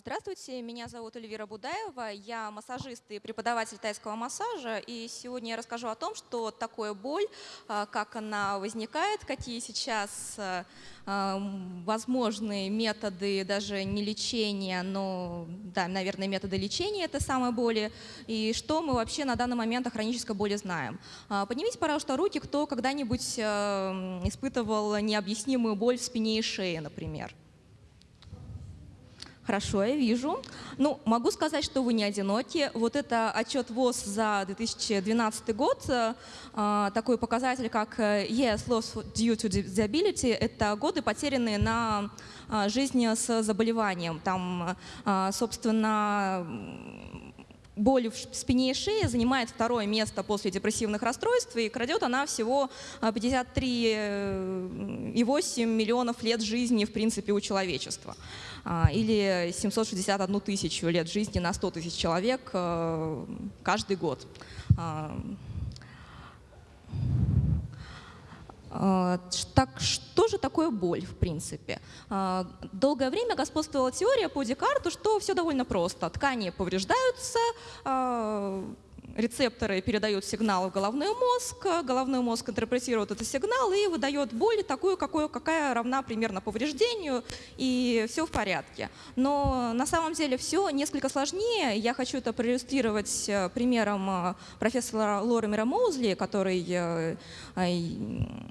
Здравствуйте, меня зовут Эльвира Будаева, я массажист и преподаватель тайского массажа, и сегодня я расскажу о том, что такое боль, а, как она возникает, какие сейчас а, а, возможные методы даже не лечения, но, да, наверное, методы лечения это самой боли, и что мы вообще на данный момент о хронической боли знаем. Поднимите, пожалуйста, руки, кто когда-нибудь испытывал необъяснимую боль в спине и шее, например. Хорошо, я вижу. Ну, могу сказать, что вы не одиноки. Вот это отчет ВОЗ за 2012 год. Э, такой показатель, как э, Yes, loss due to disability, это годы, потерянные на э, жизни с заболеванием. Там, собственно, боль в спине и шее занимает второе место после депрессивных расстройств, и крадет она всего 53,8 миллионов лет жизни, в принципе, у человечества. А, или 761 тысячу лет жизни на 100 тысяч человек э, каждый год. А, а, так что же такое боль, в принципе? Долгое время господствовала теория по Декарту, что все довольно просто. Ткани повреждаются, рецепторы передают сигнал в головной мозг, головной мозг интерпретирует этот сигнал и выдает боль такую, какую, какая равна примерно повреждению, и все в порядке. Но на самом деле все несколько сложнее. Я хочу это проиллюстрировать э, примером э, профессора Лоремера Моузли, который э,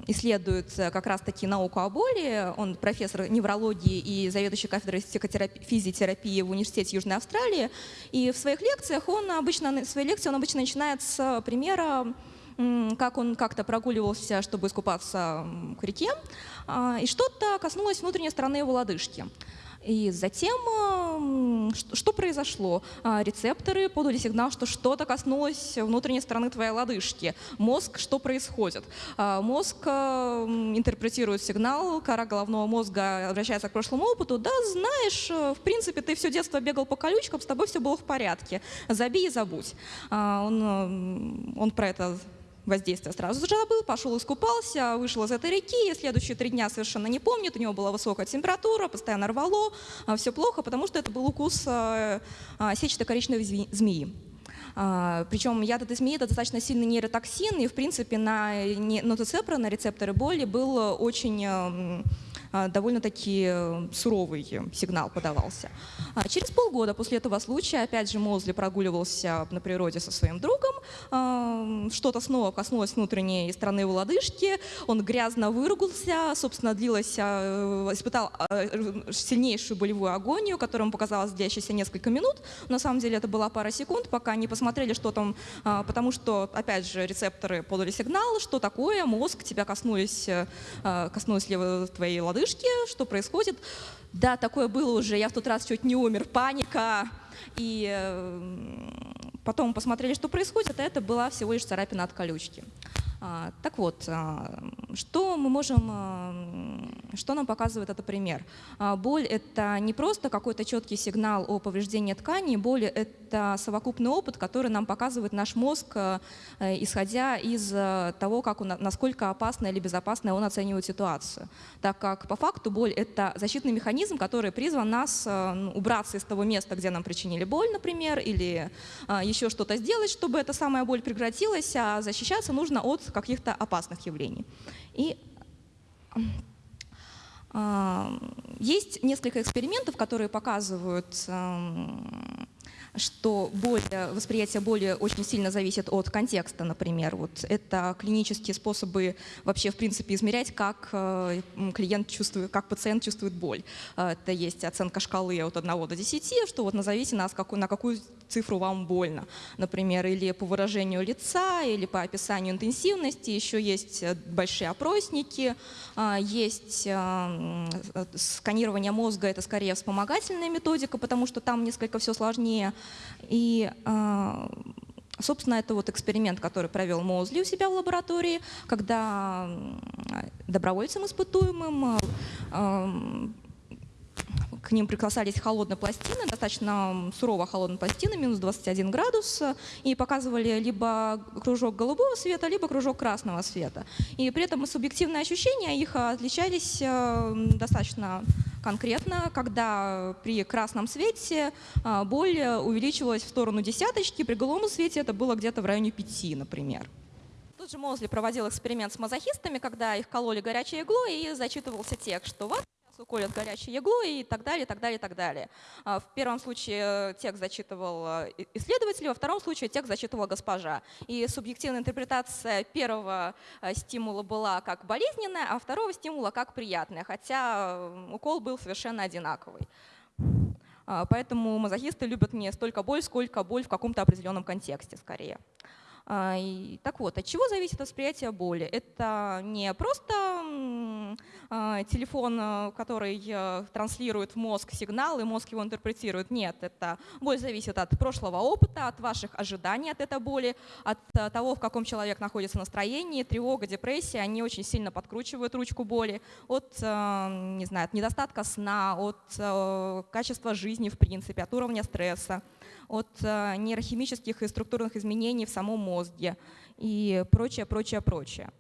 исследует как раз-таки науку о боли. Он профессор неврологии и заведующий кафедрой физиотерапии в Университете Южной Австралии. И в своих лекциях он обычно, в своей лекции он обычно обычно начинает с примера, как он как-то прогуливался, чтобы искупаться к реке, а, и что-то коснулось внутренней стороны его лодыжки. И затем что произошло? А, рецепторы подали сигнал, что что-то коснулось внутренней стороны твоей лодыжки. Мозг, что происходит? А, мозг интерпретирует сигнал, кора головного мозга обращается к прошлому опыту. Да, знаешь, э, в принципе, ты все детство бегал по колючкам, с тобой все было в порядке. Забей и забудь. А, он, он про это воздействие сразу забыл, пошел искупался, вышел из этой реки, и следующие три дня совершенно не помнит, у него была высокая температура, постоянно рвало, а, все плохо, потому что это был укус а, а, сетчато-коричневой змеи. Причем яд этой змеи – это достаточно сильный нейротоксин, и, в принципе, на нотоцепра, на рецепторы боли был очень а, довольно-таки э, суровый сигнал подавался. А через полгода после этого случая, опять же, Мозли прогуливался на природе со своим другом, а, что-то снова коснулось внутренней стороны его лодыжки, он грязно выругался, собственно, длилось, испытал сильнейшую болевую агонию, которая ему показалась длящейся несколько минут. На самом деле это была пара секунд, пока не посмотрели, что там, потому что, опять же, рецепторы подали сигнал, что такое, мозг, тебя коснулись, э, коснулись ли твоей лодыжки, лодыжки, что происходит. Да, такое было уже, я в тот раз чуть не умер, паника. И э, потом посмотрели, что происходит, а это была всего лишь царапина от колючки. А, так вот, а, что мы можем, а, что нам показывает этот пример? Боль – это не просто какой-то четкий сигнал о повреждении ткани, боль – это совокупный опыт, который нам показывает наш мозг, исходя из того, как он, насколько опасно или безопасно он оценивает ситуацию. Так как по факту боль – это защитный механизм, который призван нас убраться из того места, где нам причинили боль, например, или еще что-то сделать, чтобы эта самая боль прекратилась, а защищаться нужно от каких-то опасных явлений. И есть несколько экспериментов, которые показывают что боль, восприятие боли очень сильно зависит от контекста, например. Вот это клинические способы вообще, в принципе, измерять, как э, клиент чувствует, как пациент чувствует боль. Э, это есть оценка шкалы от 1 до 10, что вот назовите нас, на какую цифру вам больно, например, или по выражению лица, или по описанию интенсивности. Еще есть э, большие опросники, есть сканирование мозга, это скорее вспомогательная методика, потому что там несколько все сложнее. И а, Собственно, это вот эксперимент, который провел Моузли у себя в лаборатории, когда добровольцам испытуемым к ним приглашались холодные пластины, достаточно сурово холодные пластины, минус 21 градус, и показывали либо кружок голубого света, либо кружок красного света. И при этом субъективные ощущения их отличались достаточно Конкретно, когда при красном свете а, боль увеличивалась в сторону десяточки, при голубом свете это было где-то в районе 5, например. Тут же Мозли проводил эксперимент с мазохистами, когда их кололи горячей иглой и зачитывался текст, что вас уколят горячей иглой и так далее, и так далее, и так далее. А, в первом случае текст зачитывал э, исследователь, во втором случае текст зачитывала госпожа. И субъективная интерпретация первого э, стимула была как болезненная, а второго стимула как приятная, хотя укол был совершенно одинаковый. А, поэтому мазохисты любят не столько боль, сколько боль в каком-то определенном контексте скорее. А, так вот, от чего зависит восприятие боли? Это не просто а, телефон, э, который транслирует в мозг сигнал, и мозг его интерпретирует. Нет, это боль зависит от прошлого опыта, от ваших ожиданий от этой боли, от того, в каком человек находится настроении, тревога, депрессия, они очень сильно подкручивают ручку боли от, не знаю, от недостатка сна, от качества жизни в принципе, от уровня стресса от э, нейрохимических и структурных изменений в самом мозге и прочее, прочее, прочее.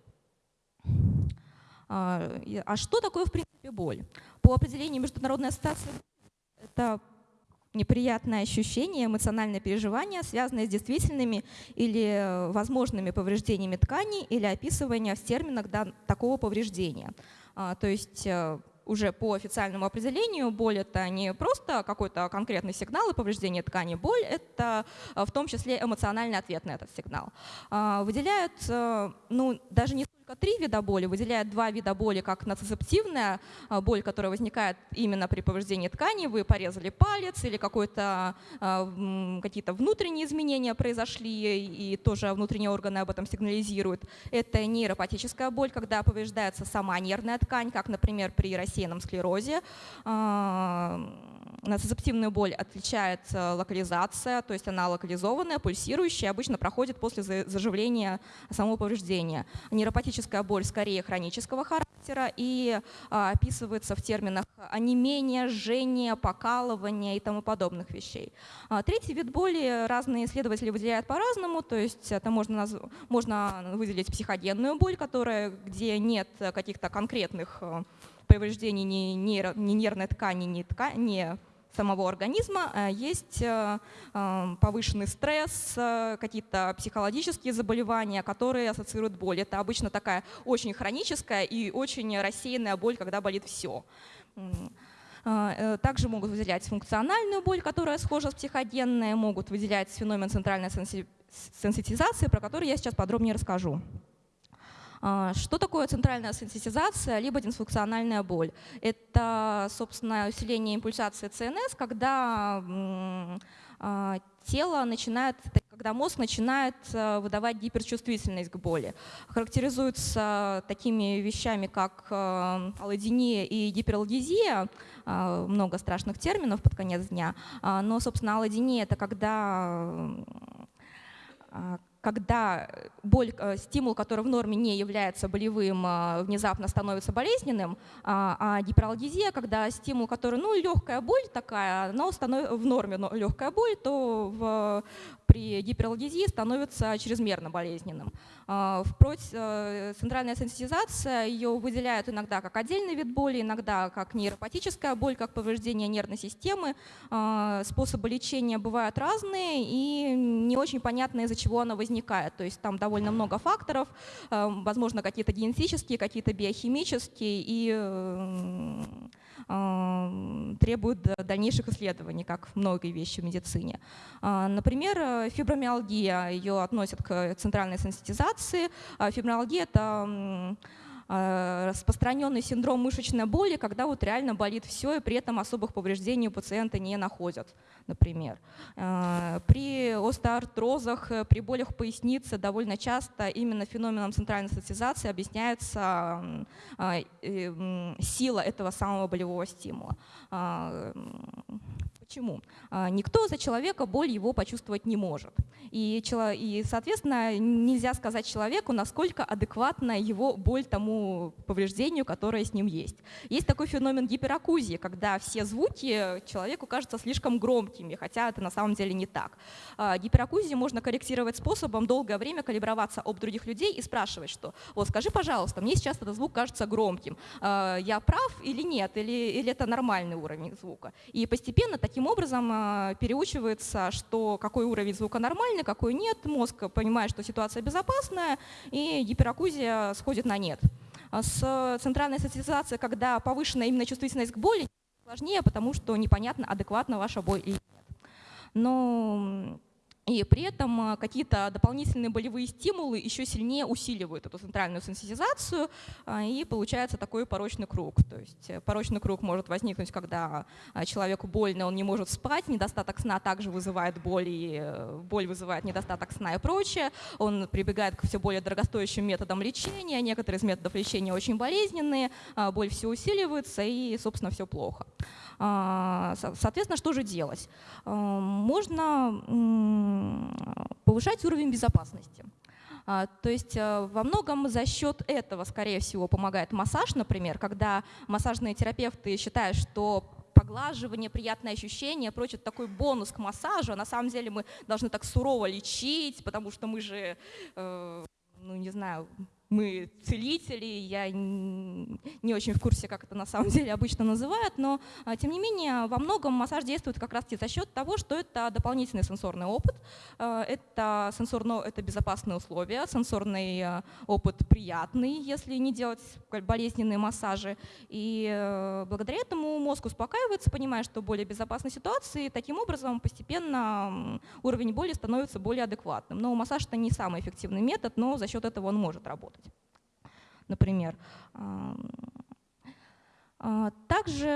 А, а что такое, в принципе, боль? По определению Международной ассоциации это неприятное ощущение, эмоциональное переживание, связанное с действительными или возможными повреждениями тканей или описывание в терминах такого повреждения. А, то есть э, уже по официальному определению боль — это не просто какой-то конкретный сигнал и повреждение ткани. Боль — это э, в том числе эмоциональный ответ на этот сигнал. А, выделяют, э, ну, даже не только три вида боли, выделяют два вида боли, как нацицептивная а, боль, которая возникает именно при повреждении ткани, вы порезали палец или а, какие-то внутренние изменения произошли, и тоже внутренние органы об этом сигнализируют. Это нейропатическая боль, когда повреждается сама нервная ткань, как, например, при рассеянном склерозе. А, Нацицептивную боль отличает локализация, то есть она локализованная, пульсирующая, обычно проходит после заживления самого повреждения. Нейропатическая боль скорее хронического характера и а, описывается в терминах онемения, жжения, покалывания и тому подобных вещей. Третий вид боли разные исследователи выделяют по-разному, то есть это можно, можно выделить психоденную боль, которая, где нет каких-то конкретных э, повреждений ни, нейро, ни нервной ткани, ни, ткани, ни самого организма, э, есть э, э, повышенный стресс, какие-то психологические заболевания, которые ассоциируют боль. Это обычно такая очень хроническая и очень рассеянная боль, когда болит все. Также могут выделять функциональную боль, которая схожа с психоденной, могут выделять феномен центральной сенситизации, про который я сейчас подробнее расскажу. А, что такое центральная сенситизация, либо дисфункциональная боль? Это, собственно, усиление импульсации ЦНС, когда а, тело начинает, когда мозг начинает э, выдавать гиперчувствительность к боли. Характеризуется такими вещами, как э, аллодиния и гипералгезия, а, много страшных терминов под конец дня, но, собственно, аллодиния — это когда когда боль, э, стимул, который в норме не является болевым, а, внезапно становится болезненным, а, а гипералгезия, когда стимул, который, ну, легкая боль такая, но в норме но легкая боль, то в, при гипералгезии становится чрезмерно болезненным. А, впрочем, э, центральная сенситизация, ее выделяют иногда как отдельный вид боли, иногда как нейропатическая боль, как повреждение нервной системы. А, способы лечения бывают разные и не очень понятно, из-за чего она возникает. То есть там довольно много факторов, а, возможно, какие-то генетические, какие-то биохимические и требуют дальнейших исследований, как многие вещи в медицине. Например, э, фибромиалгия, ее относят к центральной сенситизации, фибромиалгия – это распространенный синдром мышечной боли, когда вот реально болит все, и при этом особых повреждений у пациента не находят, например. А, при остеоартрозах, э, при болях поясницы довольно часто именно феноменом центральной сенситизации объясняется сила этого самого болевого стимула. Почему? А, никто за человека боль его почувствовать не может. И, соответственно, нельзя сказать человеку, насколько адекватна его боль тому повреждению, которое с ним есть. Есть такой феномен гиперакузии, когда все звуки человеку кажутся слишком громкими, хотя это на самом деле не так. А, гиперакузию можно корректировать способом долгое время калиброваться об других людей и спрашивать, что вот скажи, пожалуйста, мне сейчас этот звук кажется громким. А, я прав или нет? Или, или это нормальный уровень звука? И постепенно таким образом а, переучивается, что какой уровень звука нормальный, какой нет. Мозг понимает, что ситуация безопасная, и гиперакузия сходит на нет. А с центральной социализацией, когда повышенная именно чувствительность к боли, сложнее, потому что непонятно, адекватна ваша боль или нет. Но и при этом э, какие-то дополнительные болевые стимулы еще сильнее усиливают эту центральную сенситизацию, э, и получается такой порочный круг. То есть э, порочный круг может возникнуть, когда человеку больно, он не может спать, недостаток сна также вызывает боль, и боль вызывает недостаток сна и прочее. Он прибегает к все более дорогостоящим методам лечения, некоторые из методов лечения очень болезненные, боль все усиливается, и, собственно, все плохо. А, соответственно, что же делать? А, можно повышать уровень безопасности. А, то есть во многом за счет этого, скорее всего, помогает массаж, например, когда массажные терапевты считают, что поглаживание, приятное ощущение, прочее, такой бонус к массажу. А на самом деле мы должны так сурово лечить, потому что мы же, э, ну не знаю, мы целители, я не очень в курсе, как это на самом деле обычно называют, но а, тем не менее во многом массаж действует как раз за счет того, что это дополнительный сенсорный опыт, а, это, сенсорно, это безопасные условия, сенсорный а, опыт приятный, если не делать болезненные массажи. И э, благодаря этому мозг успокаивается, понимая, что более безопасной ситуации, и таким образом постепенно уровень боли становится более адекватным. Но массаж это не самый эффективный метод, но за счет этого он может работать например. А, также,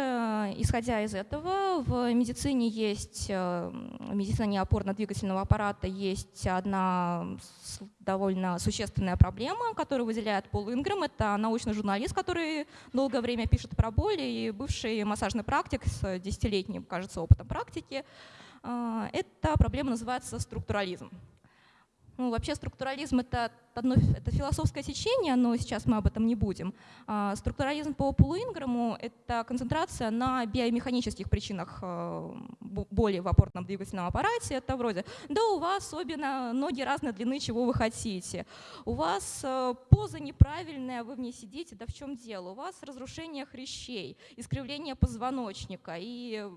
исходя из этого, в медицине есть, э, в медицине опорно-двигательного аппарата есть одна довольно существенная проблема, которую выделяет Пол Ингрэм. Это научный журналист, который долгое время пишет про боли, и бывший массажный практик с десятилетним, кажется, опытом практики. А, эта проблема называется структурализм. Ну, вообще структурализм это, одно, это философское течение, но сейчас мы об этом не будем. А, структурализм по Полу это концентрация на биомеханических причинах э, боли в опорном двигательном аппарате. Это вроде, да у вас особенно ноги разной длины, чего вы хотите. У вас э, поза неправильная, вы в ней сидите, да в чем дело? У вас разрушение хрящей, искривление позвоночника, и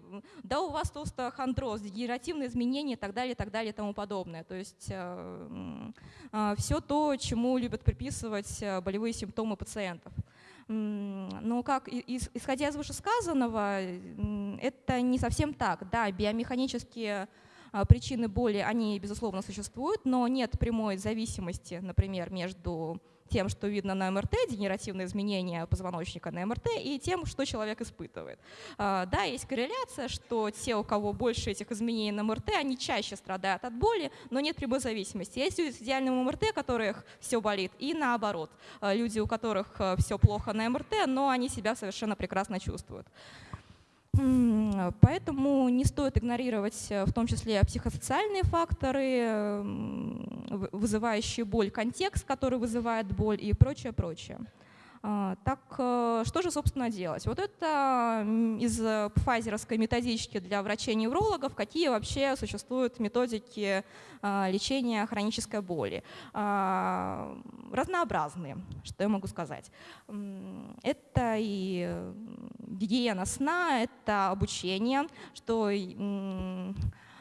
да у вас остеохондроз, дегенеративные изменения и так далее, и так далее и тому подобное. То есть э, все то, чему любят приписывать э, болевые симптомы пациентов. Но как, исходя из вышесказанного, это не совсем так. Да, биомеханические а, причины боли, они, безусловно, существуют, но нет прямой зависимости, например, между тем, что видно на МРТ, генеративные изменения позвоночника на МРТ, и тем, что человек испытывает. А, да, есть корреляция, что те, у кого больше этих изменений на МРТ, они чаще страдают от боли, но нет прямой зависимости. Есть люди с идеальным МРТ, у которых все болит, и наоборот. А, люди, у которых э, все плохо на МРТ, но они себя совершенно прекрасно чувствуют. Поэтому не стоит игнорировать э, в том числе психосоциальные факторы, вызывающие боль, контекст, который вызывает боль и прочее, прочее. А, так э, что же, собственно, делать? Вот это из пфайзеровской методички для врачей-неврологов, какие вообще существуют методики а, лечения хронической боли. А, разнообразные, что я могу сказать. Это и гигиена сна, это обучение, что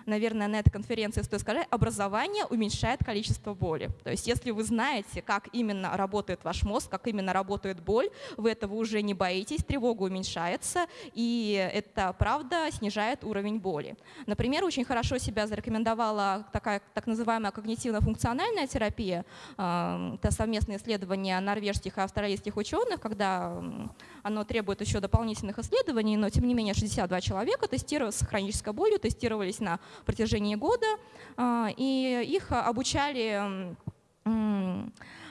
наверное, на этой конференции стоит сказать, образование уменьшает количество боли. То есть если вы знаете, как именно работает ваш мозг, как именно работает боль, вы этого уже не боитесь, тревога уменьшается, и это, правда, снижает уровень боли. Например, очень хорошо себя зарекомендовала такая так называемая когнитивно-функциональная терапия. Это совместное исследование норвежских и австралийских ученых, когда оно требует еще дополнительных исследований, но тем не менее 62 человека тестировались с хронической болью, тестировались на протяжении года, а, и их обучали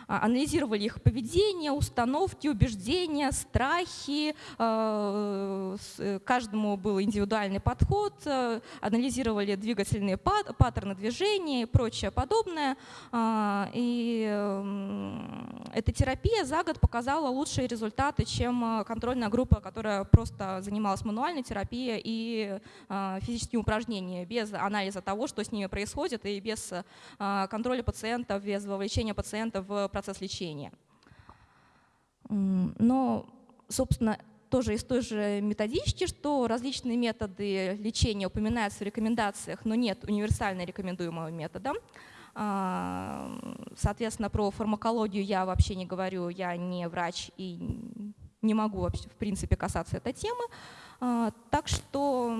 анализировали их поведение, установки, убеждения, страхи. Э, каждому был индивидуальный подход, э, анализировали двигательные паттерны движения и прочее подобное. А, и эта терапия за год показала лучшие результаты, чем контрольная группа, которая просто занималась мануальной терапией и физическими упражнениями, без анализа того, что с ними происходит, и без контроля пациентов, без вовлечения пациента в процесс лечения. Но, собственно, тоже из той же методички, что различные методы лечения упоминаются в рекомендациях, но нет универсально рекомендуемого метода. А, соответственно, про фармакологию я вообще не говорю, я не врач и не могу вообще в принципе касаться этой темы. А, так что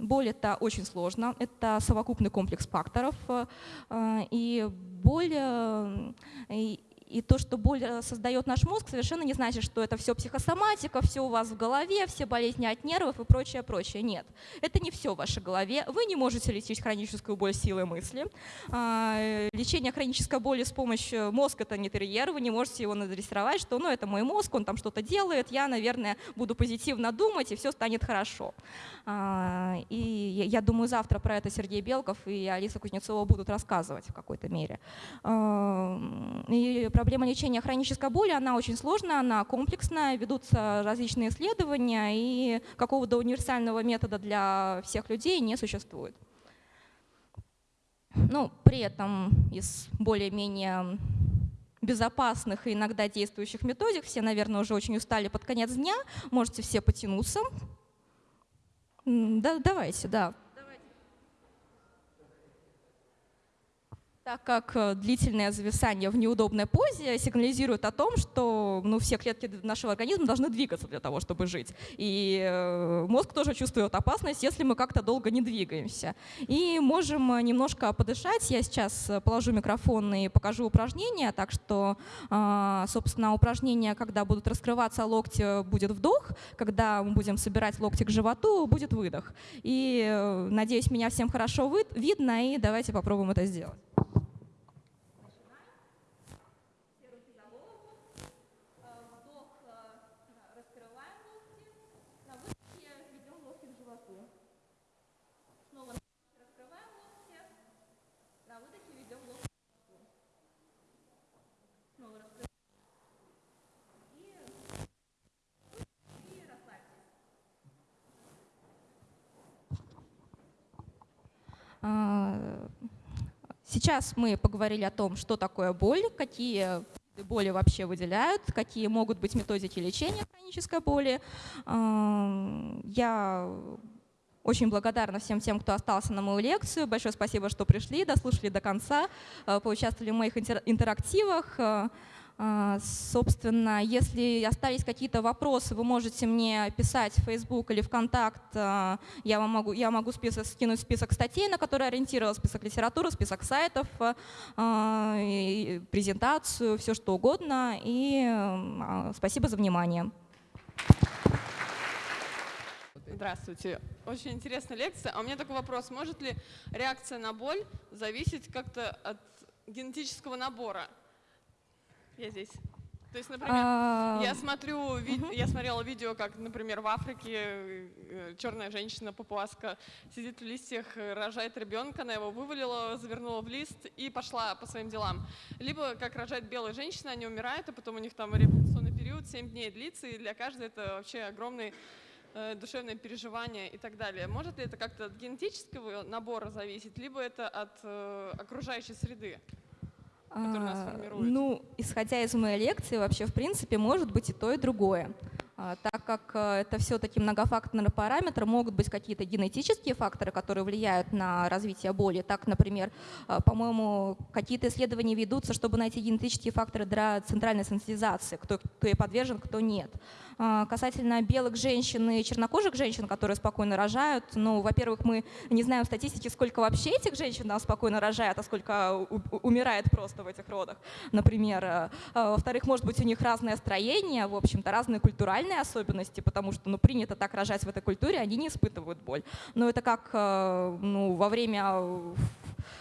боль это очень сложно, это совокупный комплекс факторов, а, и боль и то, что боль э, создает наш мозг, совершенно не значит, что это все психосоматика, все у вас в голове, все болезни от нервов и прочее, прочее. Нет, это не все в вашей голове. Вы не можете лечить хроническую боль силой мысли. А, лечение хронической боли с помощью мозга – это не терьер, вы не можете его надрессировать, что ну, это мой мозг, он там что-то делает, я, наверное, буду позитивно думать, и все станет хорошо. А, и я думаю, завтра про это Сергей Белков и Алиса Кузнецова будут рассказывать в какой-то мере. И проблема лечения хронической боли, она очень сложная, она комплексная, ведутся различные исследования, и какого-то универсального метода для всех людей не существует. Ну, при этом из более-менее безопасных и иногда действующих методик, все, наверное, уже очень устали под конец дня, можете все потянуться. Да, давайте, да. Так как э, длительное зависание в неудобной позе сигнализирует о том, что ну, все клетки нашего организма должны двигаться для того, чтобы жить. И э, мозг тоже чувствует опасность, если мы как-то долго не двигаемся. И можем э, немножко подышать. Я сейчас положу микрофон и покажу упражнение. Так что, собственно, упражнение, когда будут раскрываться локти, будет вдох. Когда мы будем собирать локти к животу, будет выдох. И надеюсь, меня всем хорошо видно, и давайте попробуем это сделать. Сейчас мы поговорили о том, что такое боль, какие боли вообще выделяют, какие могут быть методики лечения хронической боли. А, я очень благодарна всем тем, кто остался на мою лекцию. Большое спасибо, что пришли, дослушали до конца, а, поучаствовали в моих интерактивах. А, собственно, если остались какие-то вопросы, вы можете мне писать в Facebook или ВКонтакт. А, я, вам могу, я могу список, скинуть список статей, на которые ориентировал, список литературы, список сайтов, а, презентацию, все что угодно. И спасибо за внимание. Здравствуйте. Очень интересная лекция. А у меня такой вопрос. Может ли реакция на боль зависеть как-то от генетического набора? Я здесь. То есть, например, а... я смотрю, ви... угу. я смотрела видео, как, например, в Африке э, черная женщина папуаска сидит в листьях, рожает ребенка, она его вывалила, завернула в лист и пошла по своим делам. Либо как рожает белая женщина, они умирают, а потом у них там реабилитационный период 7 дней длится, и для каждой это вообще огромный э, душевное переживание и так далее. Может ли это как-то от генетического набора зависеть, либо это от э, окружающей среды? Который нас а, формирует? Ну, исходя из моей лекции, вообще, в принципе, может быть и то, и другое. А, так как э, это все-таки многофакторный параметр, могут быть какие-то генетические факторы, которые влияют на развитие боли. Так, например, э, по-моему, какие-то исследования ведутся, чтобы найти генетические факторы для центральной сенситизации, кто, кто ей подвержен, кто нет. А, касательно белых женщин и чернокожих женщин, которые спокойно рожают, ну, во-первых, мы не знаем статистики, сколько вообще этих женщин там спокойно рожают, а сколько умирает просто в этих родах, например. А, во-вторых, может быть, у них разное строение, в общем-то, разные культуральные особенности, потому что ну, принято так рожать в этой культуре, они не испытывают боль. Но это как ну, во время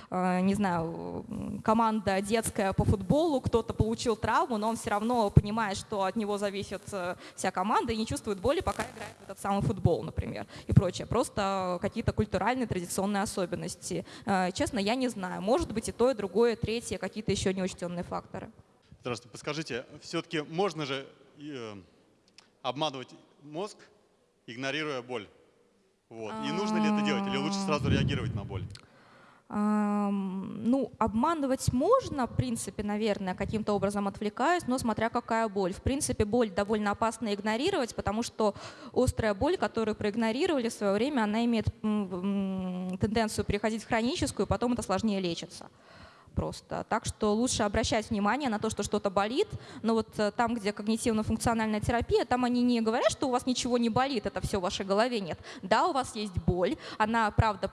не знаю, команда детская по футболу, кто-то получил травму, но он все равно понимает, что от него зависит э, вся команда и не чувствует боли, пока играет в этот самый футбол, например, и прочее. Просто какие-то культуральные, традиционные особенности. Честно, я не знаю. Может быть и то, и другое, третье, какие-то еще неучтенные факторы. Здравствуйте. Подскажите, все-таки можно же обманывать мозг, игнорируя боль? Вот. И нужно ли это делать или лучше сразу реагировать на боль? Ну, обманывать можно, в принципе, наверное, каким-то образом отвлекаясь, но смотря какая боль. В принципе, боль довольно опасно игнорировать, потому что острая боль, которую проигнорировали в свое время, она имеет тенденцию переходить в хроническую, потом это сложнее лечится просто. Так что лучше обращать внимание на то, что что-то болит, но вот э, там, где когнитивно-функциональная терапия, там они не говорят, что у вас ничего не болит, это все в вашей голове, нет. Да, у вас есть боль, она правда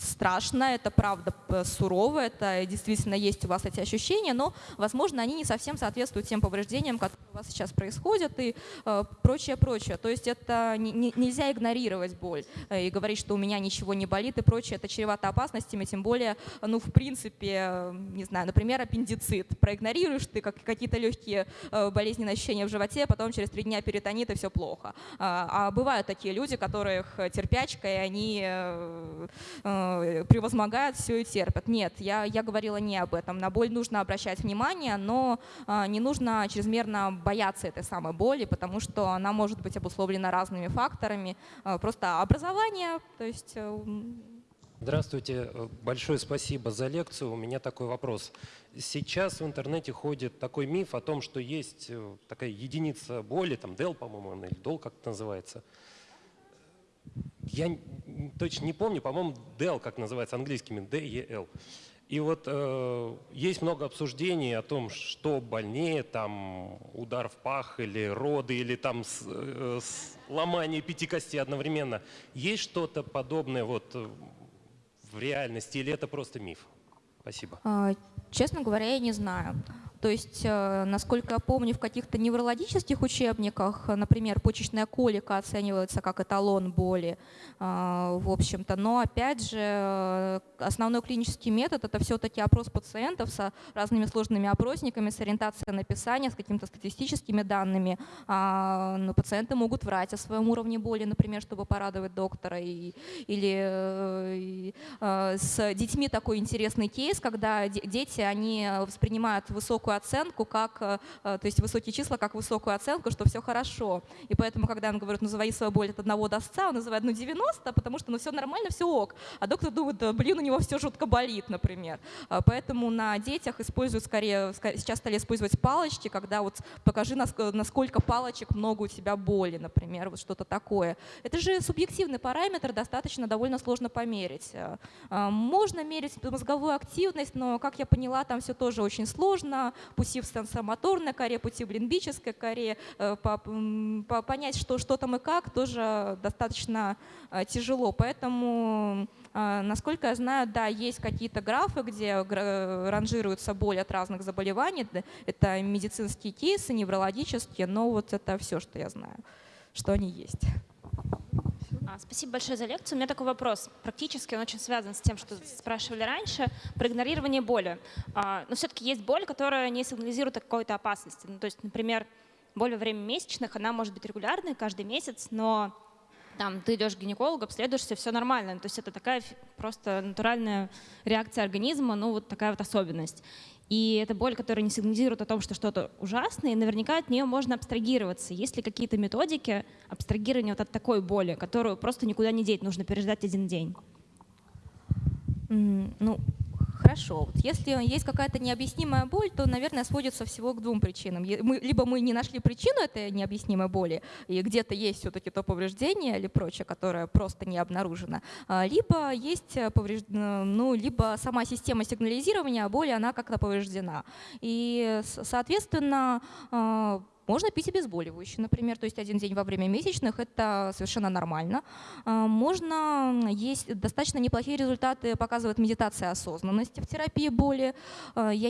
страшная, это правда суровая, это действительно есть у вас эти ощущения, но, возможно, они не совсем соответствуют тем повреждениям, которые у вас сейчас происходят и э, прочее, прочее. То есть это не, не, нельзя игнорировать боль э, и говорить, что у меня ничего не болит и прочее. Это чревато опасностями, тем более, ну, в принципе, себе, не знаю, например, аппендицит. Проигнорируешь ты как, какие-то легкие э, болезненные ощущения в животе, потом через три дня перитонит и все плохо. А, а бывают такие люди, которых терпячка, и они э, э, превозмогают все и терпят. Нет, я, я говорила не об этом. На боль нужно обращать внимание, но не нужно чрезмерно бояться этой самой боли, потому что она может быть обусловлена разными факторами. Просто образование, то есть Здравствуйте, э, большое спасибо за лекцию. У меня такой вопрос. Сейчас в интернете ходит такой миф о том, что есть э, такая единица боли, там DEL, по-моему, или DOL, как это называется. Я точно не помню, по-моему, DEL, как называется английскими, D-E-L. И вот э, есть много обсуждений о том, что больнее, там удар в пах или роды, или там с, э, с ломание пяти костей одновременно. Есть что-то подобное вот в реальности или это просто миф? Спасибо. А, честно говоря, я не знаю. То есть, э, насколько я помню, в каких-то неврологических учебниках, например, почечная колика оценивается как эталон боли, э, в общем-то. Но, опять же, основной клинический метод – это все-таки опрос пациентов с разными сложными опросниками, с ориентацией на описание, с какими-то статистическими данными. А, но пациенты могут врать о своем уровне боли, например, чтобы порадовать доктора. И, или э, с детьми такой интересный кейс, когда дети, они воспринимают высокую высокую оценку, как, э, э, то есть высокие числа как высокую оценку, что все хорошо. И поэтому, когда он говорит, назови свою боль от 1 до 100, он называет ну 90, потому что ну все нормально, все ок. А доктор думает, блин, у него все жутко болит, например. А поэтому на детях используют скорее, сейчас стали использовать палочки, когда вот покажи, насколько палочек много у тебя боли, например, вот что-то такое. Это же субъективный параметр, достаточно довольно сложно померить. А, можно мерить мозговую активность, но, как я поняла, там все тоже очень сложно пути в сенсомоторной коре, пути в лимбической коре. Э, понять, что, что там и как, тоже достаточно э, тяжело. Поэтому, э, насколько я знаю, да, есть какие-то графы, где ранжируется боль от разных заболеваний. Это медицинские кейсы, неврологические, но вот это все, что я знаю, что они есть. А, спасибо большое за лекцию. У меня такой вопрос. Практически он очень связан с тем, что спрашивали раньше, про игнорирование боли. А, но все-таки есть боль, которая не сигнализирует о какой-то опасности. Ну, то есть, например, боль во время месячных, она может быть регулярной каждый месяц, но там, ты идешь к гинекологу, обследуешься, все нормально. То есть это такая просто натуральная реакция организма, ну вот такая вот особенность. И это боль, которая не сигнализирует о том, что что-то ужасное, и наверняка от нее можно абстрагироваться. Есть ли какие-то методики абстрагирования вот от такой боли, которую просто никуда не деть, нужно переждать один день? Ну, Хорошо. Вот если есть какая-то необъяснимая боль, то, наверное, сводится всего к двум причинам. Мы, либо мы не нашли причину этой необъяснимой боли, и где-то есть все-таки то повреждение или прочее, которое просто не обнаружено, а, либо есть э, повреж... Э, ну, либо сама система сигнализирования боли, она как-то повреждена. И, соответственно, а, Можно пить обезболивающие, например, то есть один день во время месячных – это совершенно нормально. А, Можно есть достаточно неплохие результаты, показывает медитация осознанности в терапии боли. А, Я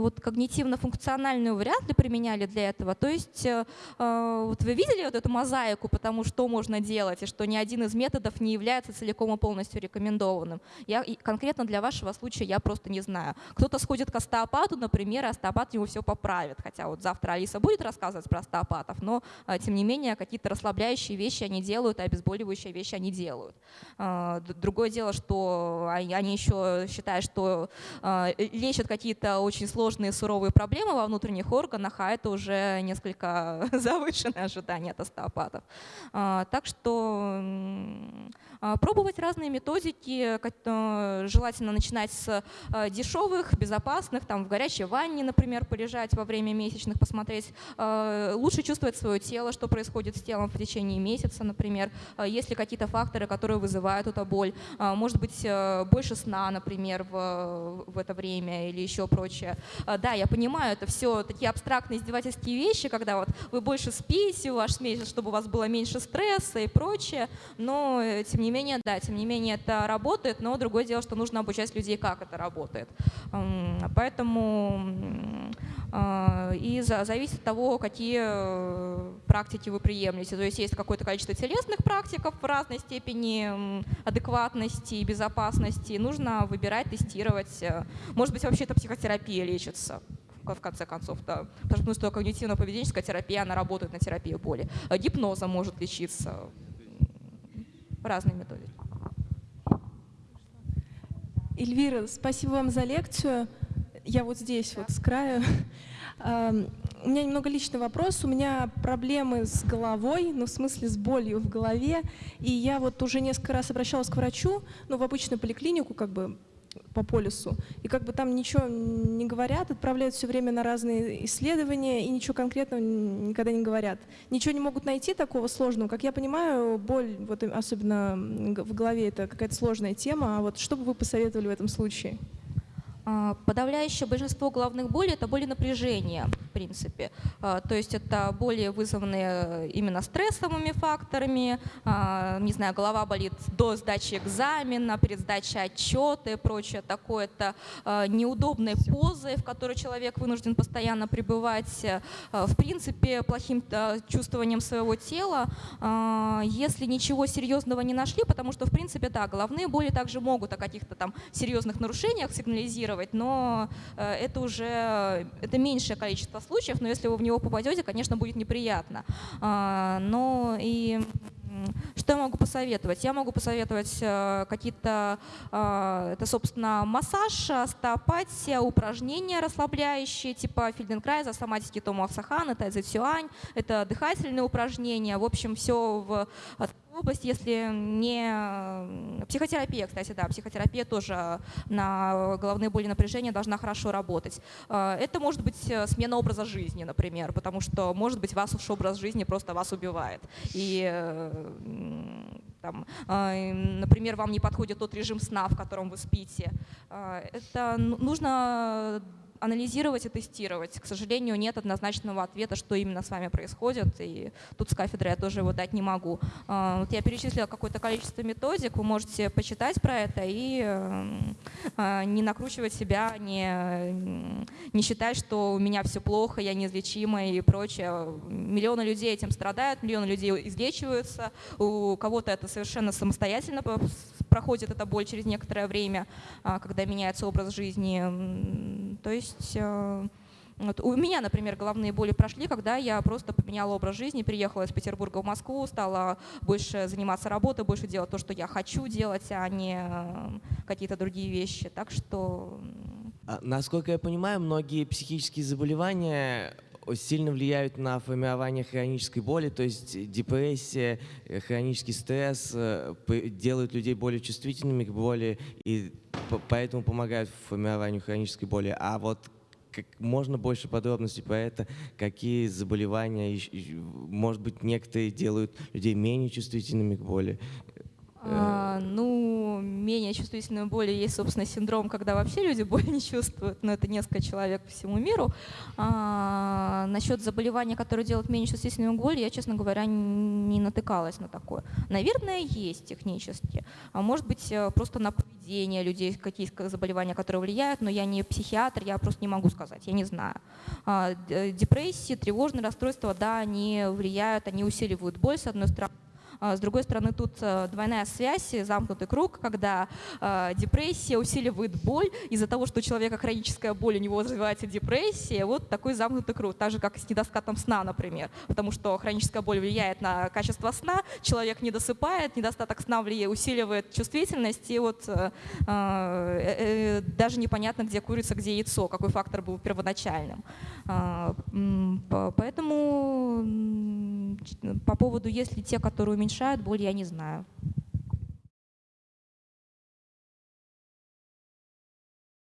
вот когнитивно-функциональную вряд ли применяли для этого. То есть э, а, вот вы видели вот эту мозаику, потому что можно делать, и что ни один из методов не является целиком и полностью рекомендованным. Я конкретно для вашего случая я просто не знаю. Кто-то сходит к остеопату, например, и остеопат ему все поправит. Хотя вот завтра Алиса будет рассказывать про остеопатов, но а, тем не менее какие-то расслабляющие вещи они делают, а обезболивающие вещи они делают. А, Другое дело, что они еще считают, что а, лечат какие-то очень сложные суровые проблемы во внутренних органах, а это уже несколько завышенное ожидание от остеопатов. Так что пробовать разные методики, э, желательно начинать с э, дешевых, безопасных, там в горячей ванне, например, полежать во время месячных, посмотреть, э, лучше чувствовать свое тело, что происходит с телом в течение месяца, например, э, есть ли какие-то факторы, которые вызывают эту боль, А, может быть, э, больше сна, например, в, в это время или еще прочее. Да, я понимаю, это все такие абстрактные издевательские вещи, когда вот вы больше спите, ваш месяц, чтобы у вас было меньше стресса и прочее, но э, тем не менее, да, тем не менее это работает, но другое дело, что нужно обучать людей, как это работает. Поэтому и за- зависит от того, какие э, практики вы приемлете. То есть есть какое-то количество телесных практиков в разной степени адекватности и безопасности. Нужно выбирать, тестировать. Э, Может быть, вообще это психотерапия лечится в конце концов, да. Потому что когнитивно-поведенческая терапия, она работает на терапию боли. А Гипнозом может лечиться. М, Разные методики. Эльвира, спасибо вам за лекцию. Я вот здесь, вот с краю. Ам, У меня немного личный вопрос. У меня проблемы с головой, ну, в смысле, с болью в голове. И я вот уже несколько раз обращалась к врачу, ну, в обычную поликлинику, как бы по полюсу. И как бы там ничего не говорят, отправляют все время на разные исследования и ничего конкретного никогда не говорят. Ничего не могут найти такого сложного. Как я понимаю, боль, вот особенно в голове, это какая-то сложная тема. А вот что бы вы посоветовали в этом случае? А, Подавляющее большинство головных болей – это боли напряжения, в принципе. А, То есть это боли, вызванные именно стрессовыми факторами. А, Не знаю, голова болит до сдачи экзамена, перед сдачей отчета и прочее такое. Это а, неудобные позы, в которой человек вынужден постоянно пребывать. А, В принципе, плохим чувствованием своего тела. Если ничего серьезного не нашли, потому что, в принципе, да, головные боли также могут о каких-то там серьезных нарушениях сигнализировать, но э, это уже это меньшее количество случаев, но если вы в него попадете, конечно, будет неприятно. А, Но и что я могу посоветовать? Я могу посоветовать э, какие-то, э, это, собственно, массаж, остеопатия, упражнения расслабляющие, типа Фельденкрайза, соматики Томо Аксахана, Тайзи Цюань. Это дыхательные упражнения. В общем, все в э, область, если не э, психотерапия, кстати, да, психотерапия тоже на головные боли напряжения должна хорошо работать. Э, Это может быть э, смена образа жизни, например, потому что, может быть, ваш образ жизни просто вас убивает. И там, например, вам не подходит тот режим сна, в котором вы спите. Это ну- нужно анализировать и тестировать. К сожалению, нет однозначного ответа, что именно с вами происходит, и тут с кафедры я тоже его дать не могу. А, Вот я перечислила какое-то количество методик, вы можете почитать про это и эм, а, не накручивать себя, не, не считать, что у меня все плохо, я неизлечима и прочее. Миллионы людей этим страдают, миллионы людей излечиваются, у кого-то это совершенно самостоятельно проходит эта боль через некоторое время, а, когда меняется образ жизни. То есть э, вот у меня, например, головные боли прошли, когда я просто поменяла образ жизни, переехала из Петербурга в Москву, стала больше заниматься работой, больше делать то, что я хочу делать, а не э, какие-то другие вещи. Так что А, Насколько я понимаю, многие психические заболевания сильно влияют на формирование хронической боли, то есть депрессия, э, хронический стресс э, делают людей более чувствительными к боли и поэтому помогают в формированию хронической боли. А вот как можно больше подробностей про это, какие заболевания, может быть, некоторые делают людей менее чувствительными к боли. А, ну, менее чувствительной боли есть, собственно, синдром, когда вообще люди боль не чувствуют, но это несколько человек по всему миру. А, насчет заболевания, которое делает менее чувствительную боль, я, честно говоря, не натыкалась на такое. Наверное, есть технически. А может быть, э, просто на поведение людей какие заболевания, которые влияют, но я не психиатр, я просто не могу сказать, я не знаю. А, депрессии, тревожные расстройства, да, они влияют, они усиливают боль, с одной стороны, с другой стороны, тут э, двойная связь, замкнутый круг, когда э, депрессия усиливает боль из-за того, что у человека хроническая боль, у него развивается депрессия. Вот такой замкнутый круг, так же, как и с недостатком сна, например. Потому что хроническая боль влияет на качество сна, человек не досыпает, недостаток сна влияет, усиливает чувствительность, и вот э, даже непонятно, где курица, где яйцо, какой фактор был первоначальным. Э, поэтому по поводу, если те, которые уменьшают боль, я не знаю.